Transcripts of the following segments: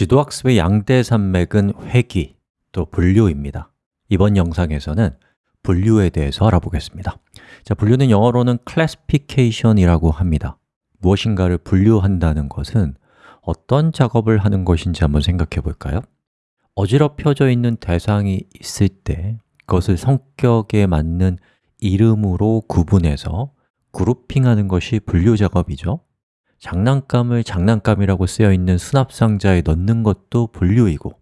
지도학습의 양대 산맥은 회귀, 또 분류입니다. 이번 영상에서는 분류에 대해서 알아보겠습니다. 자, 분류는 영어로는 classification이라고 합니다. 무엇인가를 분류한다는 것은 어떤 작업을 하는 것인지 한번 생각해 볼까요? 어지럽혀져 있는 대상이 있을 때 그것을 성격에 맞는 이름으로 구분해서 그룹핑하는 것이 분류 작업이죠 장난감을 장난감이라고 쓰여 있는 수납상자에 넣는 것도 분류이고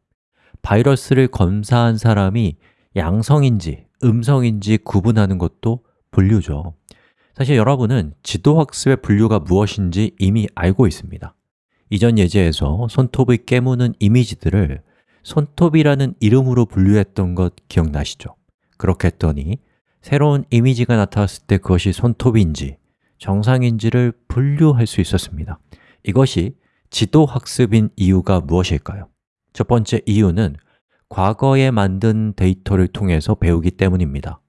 바이러스를 검사한 사람이 양성인지 음성인지 구분하는 것도 분류죠 사실 여러분은 지도학습의 분류가 무엇인지 이미 알고 있습니다 이전 예제에서 손톱을 깨무는 이미지들을 손톱이라는 이름으로 분류했던 것 기억나시죠? 그렇게 했더니 새로운 이미지가 나타났을 때 그것이 손톱인지 정상인지를 분류할 수 있었습니다. 이것이 지도학습인 이유가 무엇일까요? 첫 번째 이유는 과거에 만든 데이터를 통해서 배우기 때문입니다.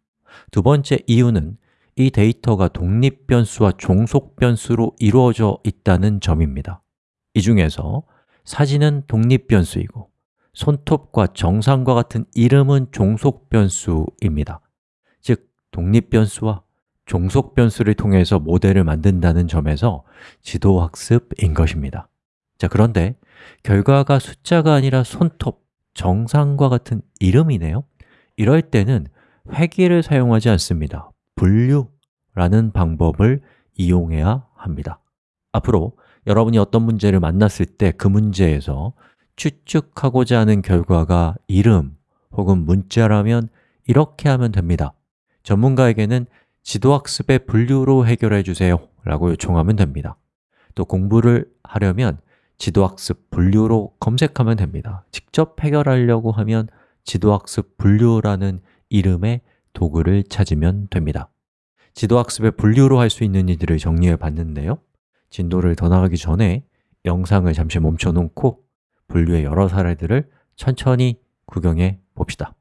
두 번째 이유는 이 데이터가 독립 변수와 종속 변수로 이루어져 있다는 점입니다. 이 중에서 사진은 독립 변수이고 손톱과 정상과 같은 이름은 종속 변수입니다. 즉, 독립 변수와 종속 변수를 통해서 모델을 만든다는 점에서 지도학습인 것입니다. 자, 그런데 결과가 숫자가 아니라 손톱, 정상과 같은 이름이네요. 이럴 때는 회귀를 사용하지 않습니다. 분류라는 방법을 이용해야 합니다. 앞으로 여러분이 어떤 문제를 만났을 때 그 문제에서 추측하고자 하는 결과가 이름 혹은 문자라면 이렇게 하면 됩니다. 전문가에게는 지도학습의 분류로 해결해 주세요 라고 요청하면 됩니다. 또 공부를 하려면 지도학습 분류로 검색하면 됩니다. 직접 해결하려고 하면 지도학습 분류라는 이름의 도구를 찾으면 됩니다. 지도학습의 분류로 할 수 있는 일들을 정리해 봤는데요. 진도를 더 나가기 전에 영상을 잠시 멈춰 놓고 분류의 여러 사례들을 천천히 구경해 봅시다.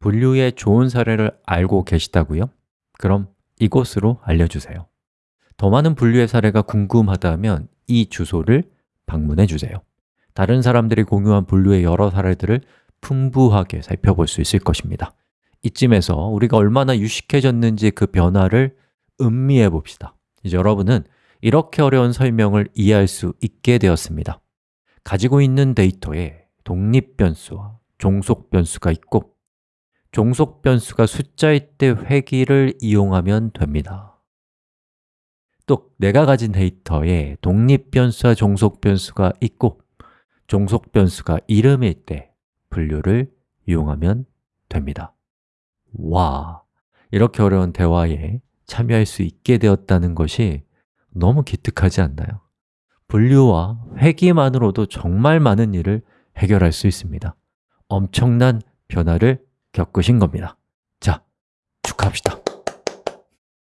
분류의 좋은 사례를 알고 계시다고요? 그럼 이곳으로 알려주세요. 더 많은 분류의 사례가 궁금하다면 이 주소를 방문해 주세요. 다른 사람들이 공유한 분류의 여러 사례들을 풍부하게 살펴볼 수 있을 것입니다. 이쯤에서 우리가 얼마나 유식해졌는지 그 변화를 음미해 봅시다. 이제 여러분은 이렇게 어려운 설명을 이해할 수 있게 되었습니다. 가지고 있는 데이터에 독립 변수와 종속 변수가 있고 종속 변수가 숫자일 때 회귀를 이용하면 됩니다. 또 내가 가진 데이터에 독립 변수와 종속 변수가 있고 종속 변수가 이름일 때 분류를 이용하면 됩니다. 와, 이렇게 어려운 대화에 참여할 수 있게 되었다는 것이 너무 기특하지 않나요? 분류와 회귀만으로도 정말 많은 일을 해결할 수 있습니다. 엄청난 변화를 겪으신 겁니다. 자, 축하합시다